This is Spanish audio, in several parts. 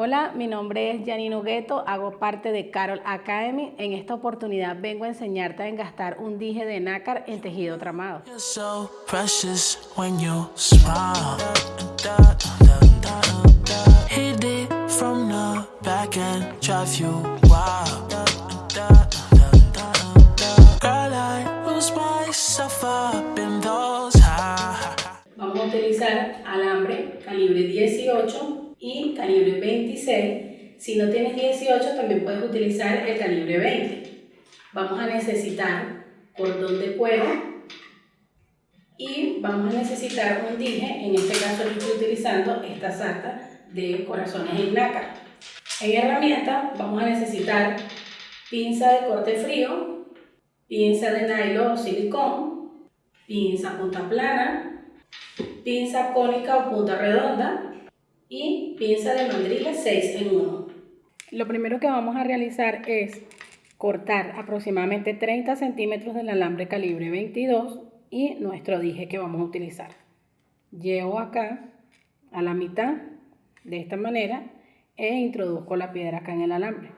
Hola, mi nombre es Janine Hugueto, hago parte de Carol Academy. En esta oportunidad vengo a enseñarte a engastar un dije de nácar en tejido tramado. Vamos a utilizar alambre calibre 18 y calibre 26. Si no tienes 18, también puedes utilizar el calibre 20. Vamos a necesitar cordón de cuero y vamos a necesitar un dije, en este caso yo estoy utilizando esta sarta de corazones en nácar. En herramienta vamos a necesitar pinza de corte frío, pinza de nylon o silicón, pinza punta plana, pinza cónica o punta redonda, y pinza de mandrila 6 en 1. Lo primero que vamos a realizar es cortar aproximadamente 30 centímetros del alambre calibre 22 y nuestro dije que vamos a utilizar. Llevo acá a la mitad de esta manera e introduzco la piedra acá en el alambre.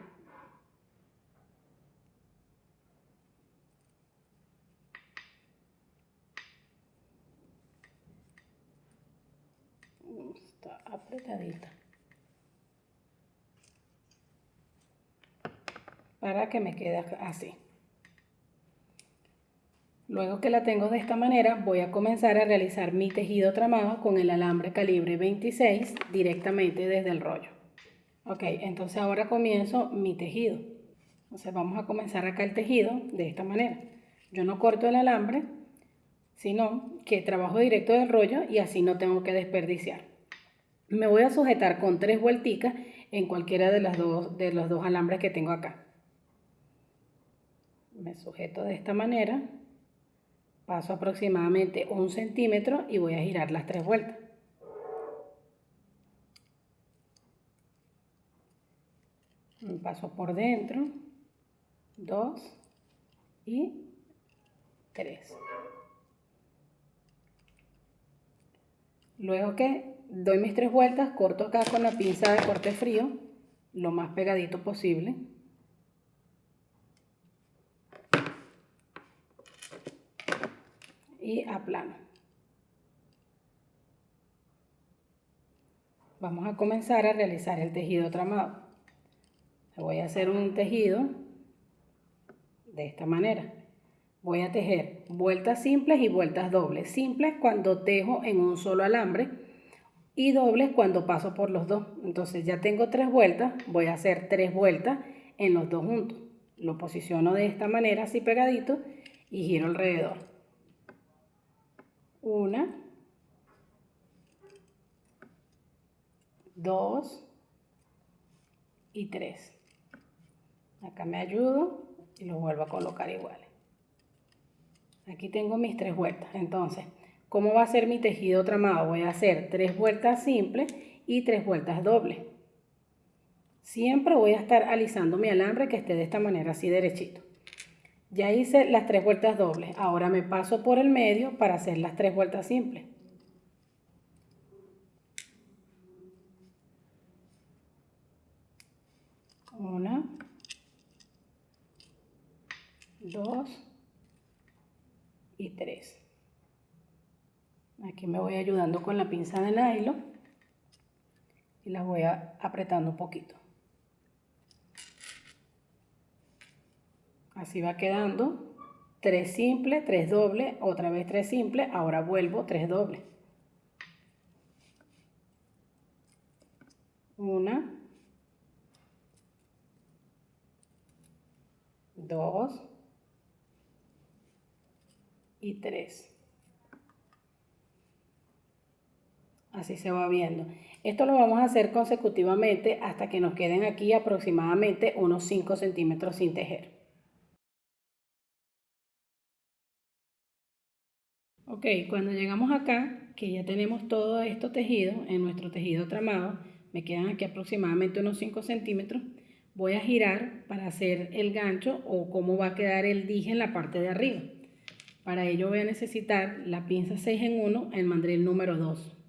Para que me quede así. Luego que la tengo de esta manera voy a comenzar a realizar mi tejido tramado con el alambre calibre 26 directamente desde el rollo. Ok entonces ahora comienzo mi tejido. Entonces vamos a comenzar acá el tejido de esta manera. Yo no corto el alambre sino que trabajo directo del rollo y así no tengo que desperdiciar me voy a sujetar con tres vuelticas en cualquiera de, las dos, de los dos alambres que tengo acá. Me sujeto de esta manera, paso aproximadamente un centímetro y voy a girar las tres vueltas. Paso por dentro, dos y tres. Luego que doy mis tres vueltas, corto acá con la pinza de corte frío, lo más pegadito posible. Y aplano. Vamos a comenzar a realizar el tejido tramado. Voy a hacer un tejido de esta manera. Voy a tejer vueltas simples y vueltas dobles. Simples cuando tejo en un solo alambre y dobles cuando paso por los dos. Entonces ya tengo tres vueltas, voy a hacer tres vueltas en los dos juntos. Lo posiciono de esta manera, así pegadito, y giro alrededor. Una, dos y tres. Acá me ayudo y lo vuelvo a colocar igual. Aquí tengo mis tres vueltas. Entonces, ¿Cómo va a ser mi tejido tramado? Voy a hacer tres vueltas simples y tres vueltas dobles. Siempre voy a estar alisando mi alambre que esté de esta manera, así derechito. Ya hice las tres vueltas dobles. Ahora me paso por el medio para hacer las tres vueltas simples. Una, dos y tres. Aquí me voy ayudando con la pinza de nylon y la voy apretando un poquito. Así va quedando. Tres simples, tres dobles, otra vez tres simples, ahora vuelvo tres dobles. Una, dos y tres. Así se va viendo. Esto lo vamos a hacer consecutivamente hasta que nos queden aquí aproximadamente unos 5 centímetros sin tejer. Ok, cuando llegamos acá, que ya tenemos todo esto tejido en nuestro tejido tramado, me quedan aquí aproximadamente unos 5 centímetros, voy a girar para hacer el gancho o cómo va a quedar el dije en la parte de arriba. Para ello voy a necesitar la pinza 6 en 1, el mandril número 2.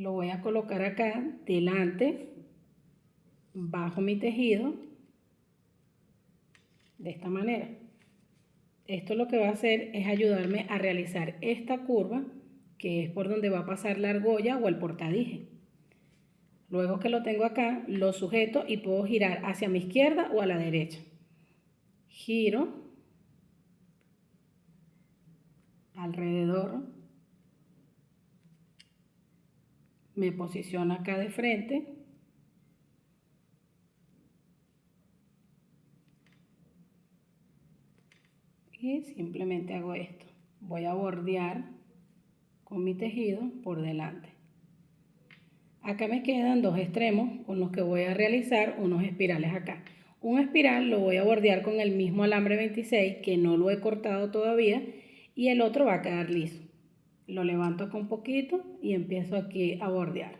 Lo voy a colocar acá delante, bajo mi tejido, de esta manera. Esto lo que va a hacer es ayudarme a realizar esta curva, que es por donde va a pasar la argolla o el portadije. Luego que lo tengo acá, lo sujeto y puedo girar hacia mi izquierda o a la derecha. Giro alrededor me posiciono acá de frente. Y simplemente hago esto. Voy a bordear con mi tejido por delante. Acá me quedan dos extremos con los que voy a realizar unos espirales acá. Un espiral lo voy a bordear con el mismo alambre 26 que no lo he cortado todavía y el otro va a quedar liso lo levanto con poquito y empiezo aquí a bordear.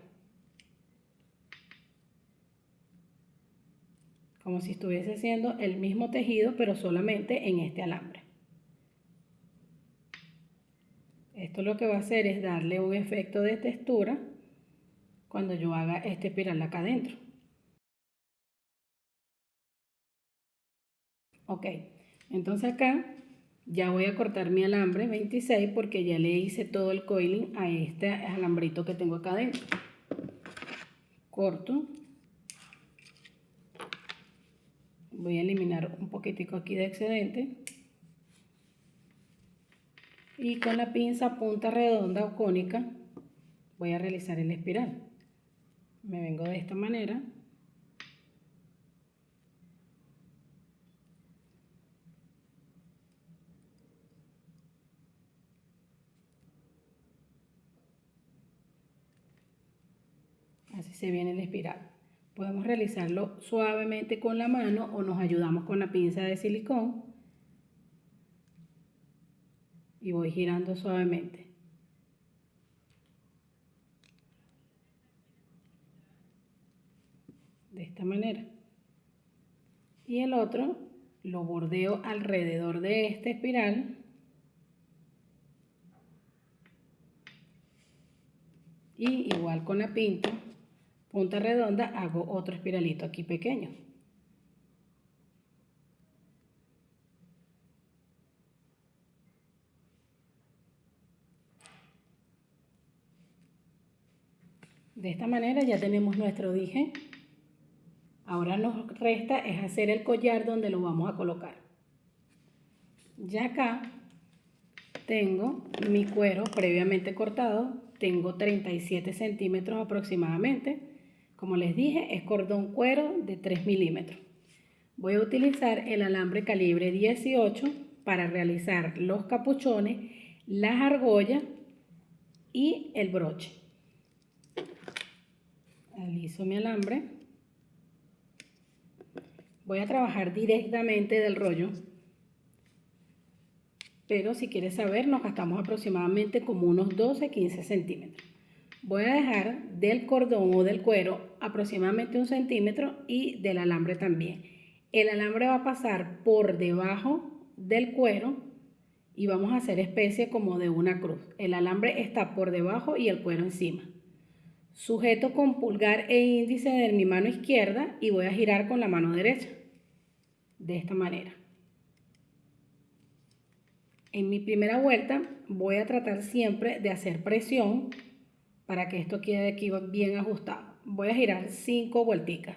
Como si estuviese haciendo el mismo tejido, pero solamente en este alambre. Esto lo que va a hacer es darle un efecto de textura cuando yo haga este espiral acá adentro. Ok, entonces acá ya voy a cortar mi alambre 26 porque ya le hice todo el coiling a este alambrito que tengo acá adentro. Corto. Voy a eliminar un poquitico aquí de excedente. Y con la pinza punta redonda o cónica voy a realizar el espiral. Me vengo de esta manera. Así se viene la espiral. Podemos realizarlo suavemente con la mano o nos ayudamos con la pinza de silicón. Y voy girando suavemente. De esta manera. Y el otro lo bordeo alrededor de esta espiral. Y igual con la pinta punta redonda hago otro espiralito aquí pequeño. De esta manera ya tenemos nuestro dije. Ahora nos resta es hacer el collar donde lo vamos a colocar. Ya acá tengo mi cuero previamente cortado. Tengo 37 centímetros aproximadamente. Como les dije, es cordón cuero de 3 milímetros. Voy a utilizar el alambre calibre 18 para realizar los capuchones, las argollas y el broche. Aliso mi alambre. Voy a trabajar directamente del rollo. Pero si quieres saber, nos gastamos aproximadamente como unos 12-15 centímetros. Voy a dejar del cordón o del cuero aproximadamente un centímetro y del alambre también. El alambre va a pasar por debajo del cuero y vamos a hacer especie como de una cruz. El alambre está por debajo y el cuero encima. Sujeto con pulgar e índice de mi mano izquierda y voy a girar con la mano derecha. De esta manera. En mi primera vuelta voy a tratar siempre de hacer presión para que esto quede aquí bien ajustado. Voy a girar cinco vuelticas.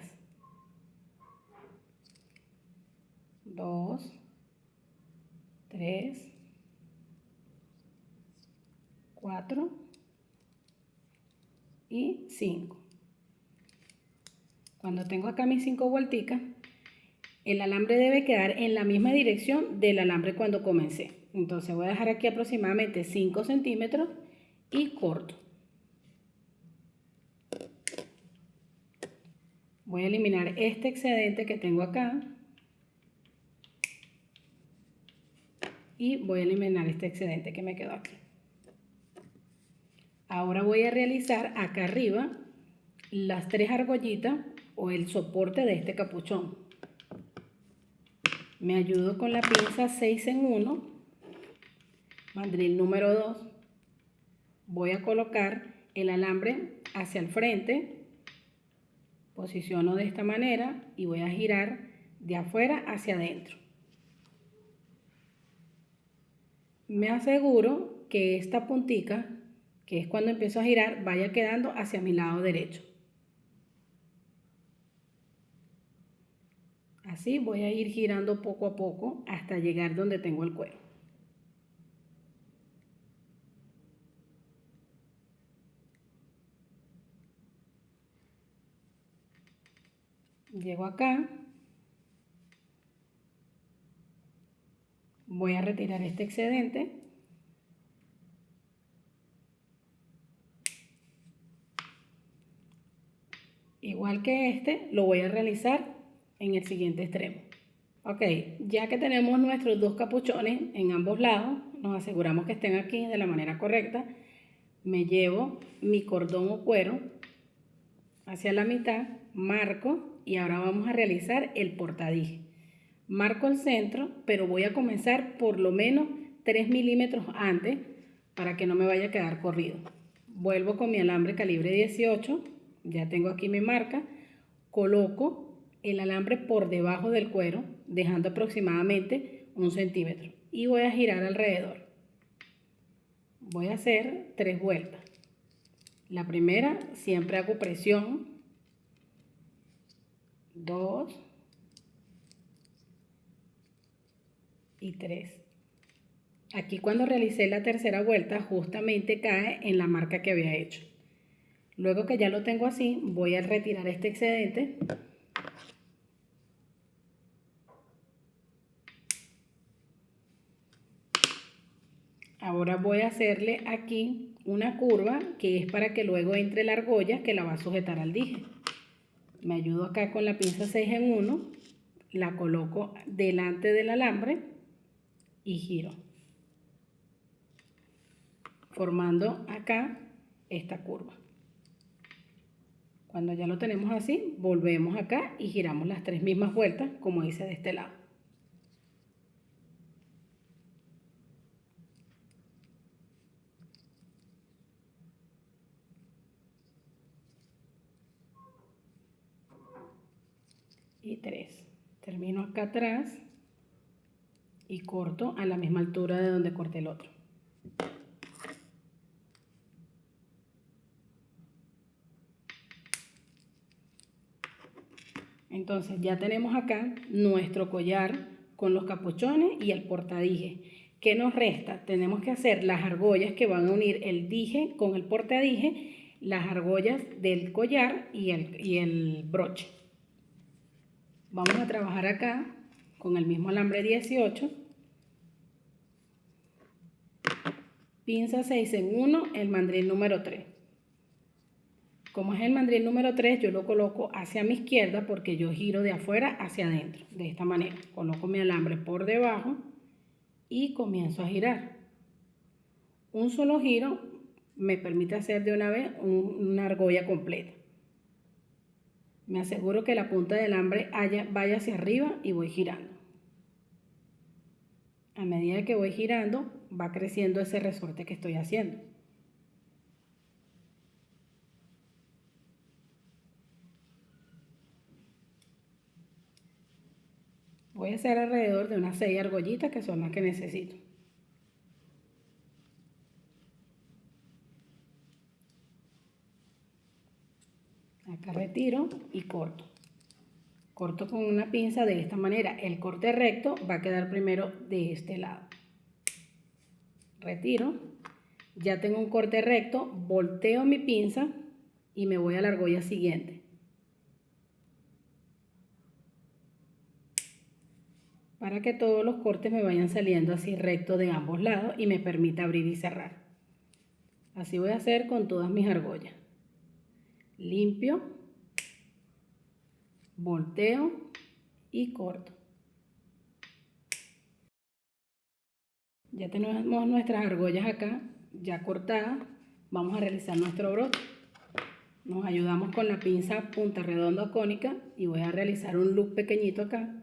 Dos, tres, cuatro y cinco. Cuando tengo acá mis cinco vuelticas, el alambre debe quedar en la misma dirección del alambre cuando comencé. Entonces voy a dejar aquí aproximadamente 5 centímetros y corto. Voy a eliminar este excedente que tengo acá. Y voy a eliminar este excedente que me quedó aquí. Ahora voy a realizar acá arriba las tres argollitas o el soporte de este capuchón. Me ayudo con la pinza 6 en 1, mandril número 2. Voy a colocar el alambre hacia el frente, posiciono de esta manera y voy a girar de afuera hacia adentro. Me aseguro que esta puntica, que es cuando empiezo a girar, vaya quedando hacia mi lado derecho. Así voy a ir girando poco a poco hasta llegar donde tengo el cuero. Llego acá. Voy a retirar este excedente. Igual que este, lo voy a realizar en el siguiente extremo. Ok, ya que tenemos nuestros dos capuchones en ambos lados, nos aseguramos que estén aquí de la manera correcta. Me llevo mi cordón o cuero hacia la mitad, marco y ahora vamos a realizar el portadije. Marco el centro, pero voy a comenzar por lo menos 3 milímetros antes para que no me vaya a quedar corrido. Vuelvo con mi alambre calibre 18, ya tengo aquí mi marca, coloco el alambre por debajo del cuero, dejando aproximadamente un centímetro y voy a girar alrededor. Voy a hacer tres vueltas. La primera siempre hago presión dos y tres. Aquí cuando realicé la tercera vuelta justamente cae en la marca que había hecho. Luego que ya lo tengo así, voy a retirar este excedente. Ahora voy a hacerle aquí una curva que es para que luego entre la argolla que la va a sujetar al dije me ayudo acá con la pinza 6 en 1, la coloco delante del alambre y giro. Formando acá esta curva. Cuando ya lo tenemos así, volvemos acá y giramos las tres mismas vueltas como hice de este lado. y 3. Termino acá atrás y corto a la misma altura de donde corté el otro. Entonces ya tenemos acá nuestro collar con los capuchones y el portadije. ¿Qué nos resta? Tenemos que hacer las argollas que van a unir el dije con el portadije, las argollas del collar y el, y el broche. Vamos a trabajar acá con el mismo alambre 18. Pinza 6 en 1, el mandril número 3. Como es el mandril número 3, yo lo coloco hacia mi izquierda porque yo giro de afuera hacia adentro. De esta manera, coloco mi alambre por debajo y comienzo a girar. Un solo giro me permite hacer de una vez una argolla completa. Me aseguro que la punta del alambre vaya hacia arriba y voy girando. A medida que voy girando, va creciendo ese resorte que estoy haciendo. Voy a hacer alrededor de unas 6 argollitas que son las que necesito. Acá retiro y corto. Corto con una pinza de esta manera. El corte recto va a quedar primero de este lado. Retiro. Ya tengo un corte recto volteo mi pinza y me voy a la argolla siguiente. Para que todos los cortes me vayan saliendo así recto de ambos lados y me permita abrir y cerrar. Así voy a hacer con todas mis argollas limpio, volteo y corto. Ya tenemos nuestras argollas acá, ya cortadas. Vamos a realizar nuestro brote. Nos ayudamos con la pinza punta redonda cónica y voy a realizar un loop pequeñito acá.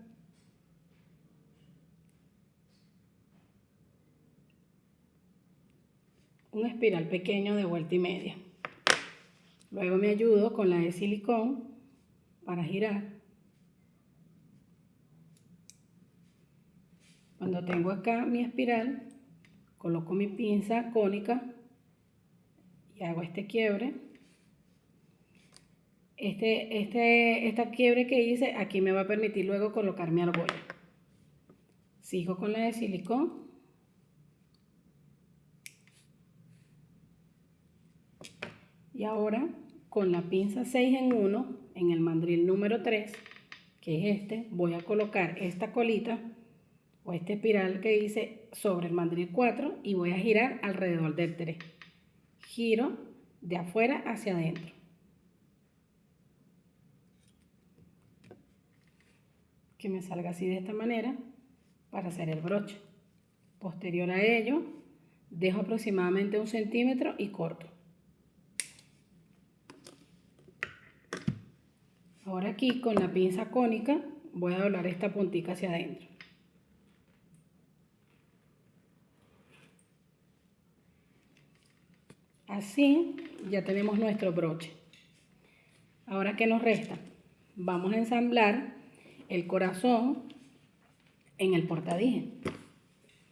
Un espiral pequeño de vuelta y media. Luego me ayudo con la de silicón para girar. Cuando tengo acá mi espiral, coloco mi pinza cónica y hago este quiebre. Este, este, esta quiebre que hice aquí me va a permitir luego colocar mi argolla. Sigo con la de silicón. Y ahora con la pinza 6 en 1 en el mandril número 3, que es este, voy a colocar esta colita o este espiral que hice sobre el mandril 4 y voy a girar alrededor del 3. Giro de afuera hacia adentro. Que me salga así de esta manera para hacer el broche. Posterior a ello, dejo aproximadamente un centímetro y corto. Ahora aquí con la pinza cónica voy a doblar esta puntita hacia adentro. Así ya tenemos nuestro broche. Ahora, ¿qué nos resta? Vamos a ensamblar el corazón en el portadije.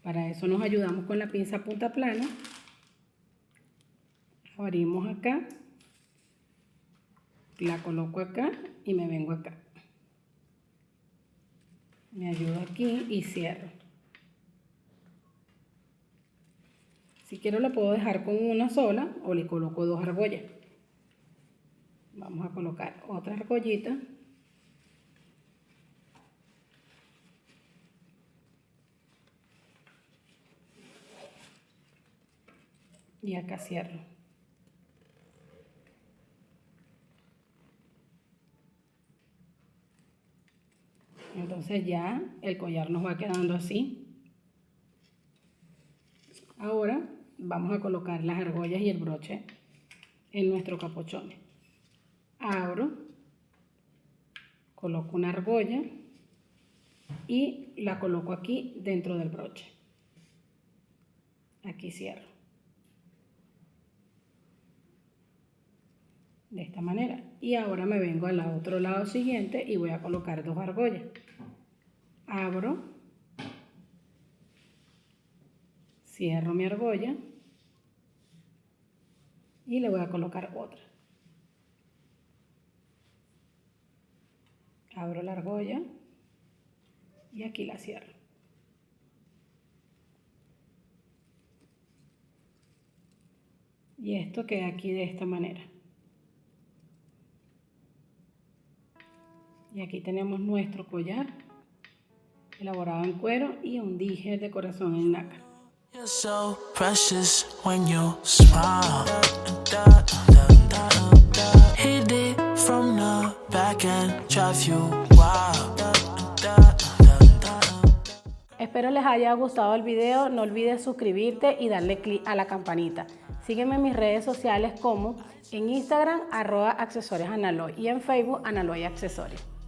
Para eso nos ayudamos con la pinza punta plana. Abrimos acá. La coloco acá y me vengo acá. Me ayudo aquí y cierro. Si quiero lo puedo dejar con una sola o le coloco dos argollas. Vamos a colocar otra argollita. Y acá cierro. Entonces ya el collar nos va quedando así. Ahora vamos a colocar las argollas y el broche en nuestro capuchón. Abro, coloco una argolla y la coloco aquí dentro del broche. Aquí cierro. De esta manera. Y ahora me vengo al otro lado siguiente y voy a colocar dos argollas. Abro, cierro mi argolla y le voy a colocar otra. Abro la argolla y aquí la cierro. Y esto queda aquí de esta manera. Y aquí tenemos nuestro collar elaborado en cuero y un dije de corazón en nácar. Espero les haya gustado el video, no olvides suscribirte y darle clic a la campanita. Sígueme en mis redes sociales como en Instagram arroba accesorios y en Facebook Analoy Accesorios.